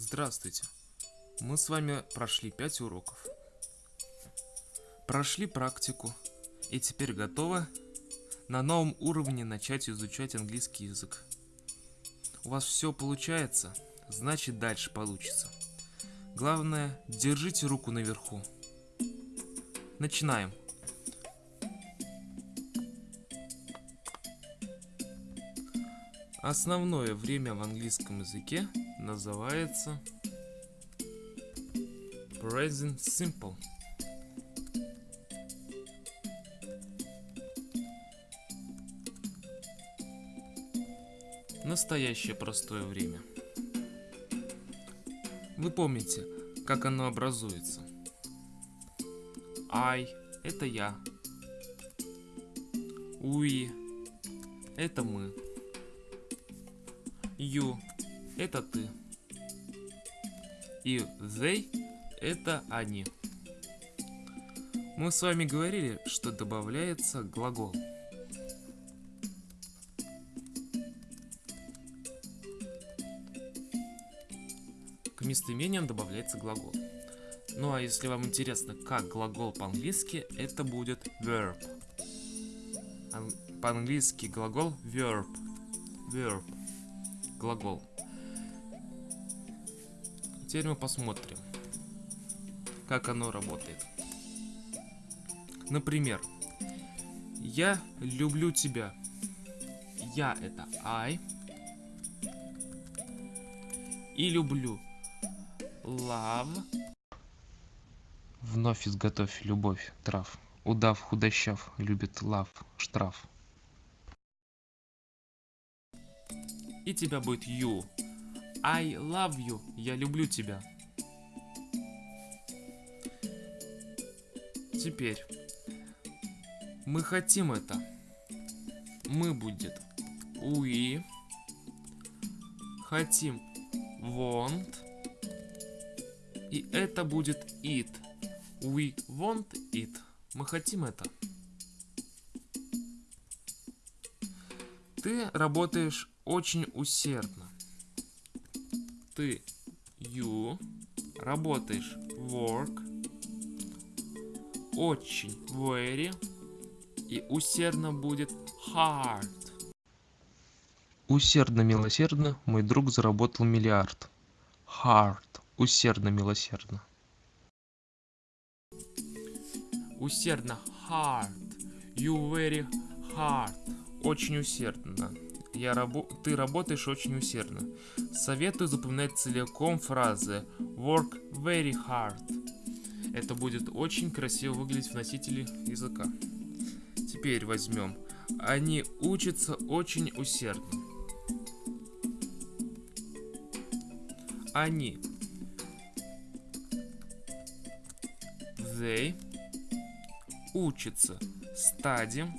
Здравствуйте. Мы с вами прошли 5 уроков. Прошли практику и теперь готовы на новом уровне начать изучать английский язык. У вас все получается, значит дальше получится. Главное, держите руку наверху. Начинаем. Основное время в английском языке называется Present Simple. Настоящее простое время. Вы помните, как оно образуется. I – это я. We – это мы. You – это ты. И they – это они. Мы с вами говорили, что добавляется глагол. К местоимениям добавляется глагол. Ну а если вам интересно, как глагол по-английски, это будет verb. По-английски глагол verb. Verb глагол. Теперь мы посмотрим, как оно работает. Например, я люблю тебя. Я это I. И люблю love. Вновь изготовь любовь, трав. Удав худощав, любит лав, штраф. И тебя будет you. I love you. Я люблю тебя. Теперь. Мы хотим это. Мы будет we. Хотим want. И это будет it. We want it. Мы хотим это. Ты работаешь очень усердно. Ты you работаешь work очень very и усердно будет hard. Усердно милосердно мой друг заработал миллиард. Hard усердно милосердно. Усердно hard. You very hard. Очень усердно я рабо ты работаешь очень усердно. Советую запоминать целиком фразы work very hard. Это будет очень красиво выглядеть в носителе языка. Теперь возьмем. Они учатся очень усердно. Они. They учатся. Study.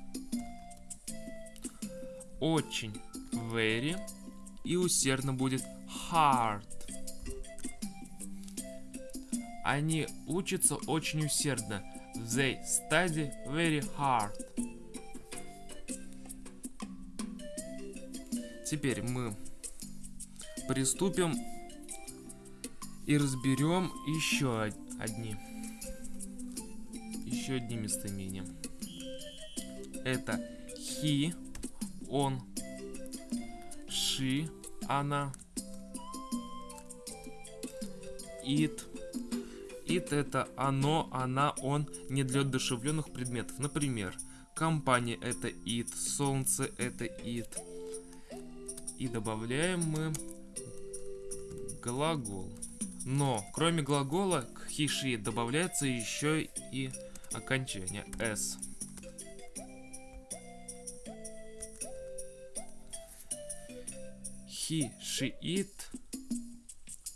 Очень very и усердно будет hard. Они учатся очень усердно. They study very hard. Теперь мы приступим и разберем еще одни еще одни местоимения. Это he, он, she, она. It. It это оно, она, он не для одушевленных предметов. Например, компания это it, солнце это it. И добавляем мы глагол. Но, кроме глагола, к she добавляется еще и окончание s. he, she, it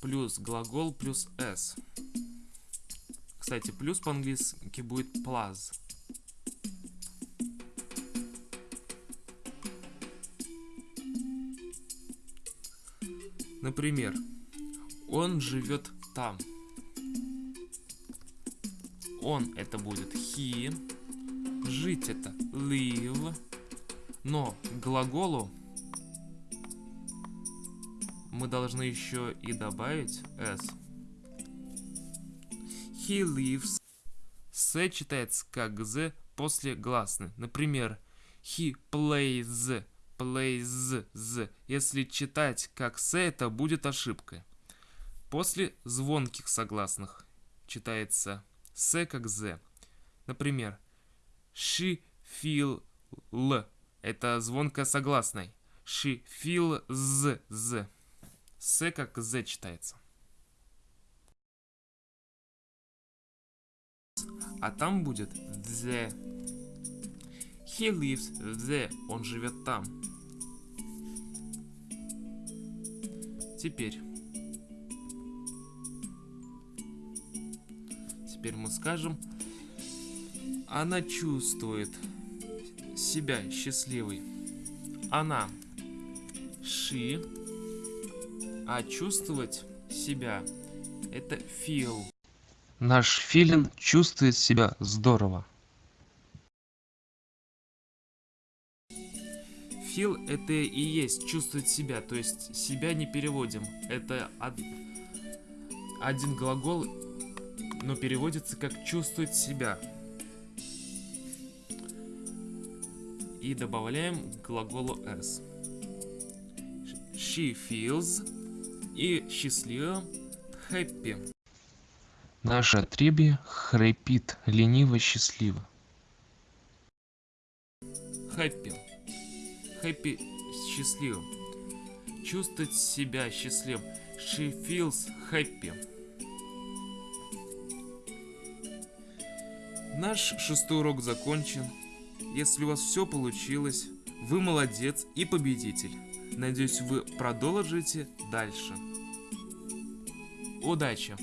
плюс глагол плюс s. Кстати, плюс по-английски будет plus. Например, он живет там. Он это будет he. Жить это live. Но глаголу мы должны еще и добавить s. He lives. С читается как з после гласной. Например, he plays, plays, з. Если читать как с, это будет ошибкой. После звонких согласных читается с как з. Например, she feel л. Это звонко согласной. She feel з, з. С как з читается. А там будет the. He lives there. Он живет там. Теперь. Теперь мы скажем. Она чувствует себя счастливой. Она. She. А чувствовать себя. Это feel. Наш филин чувствует себя здорово. Feel это и есть чувствовать себя, то есть себя не переводим. Это од- один глагол, но переводится как чувствовать себя. И добавляем к глаголу s. She feels и счастливо happy. Наше отребье храпит лениво счастливо. Happy. Happy счастливым. Чувствовать себя счастливым. She feels happy. Наш шестой урок закончен. Если у вас все получилось, вы молодец и победитель. Надеюсь, вы продолжите дальше. Удачи!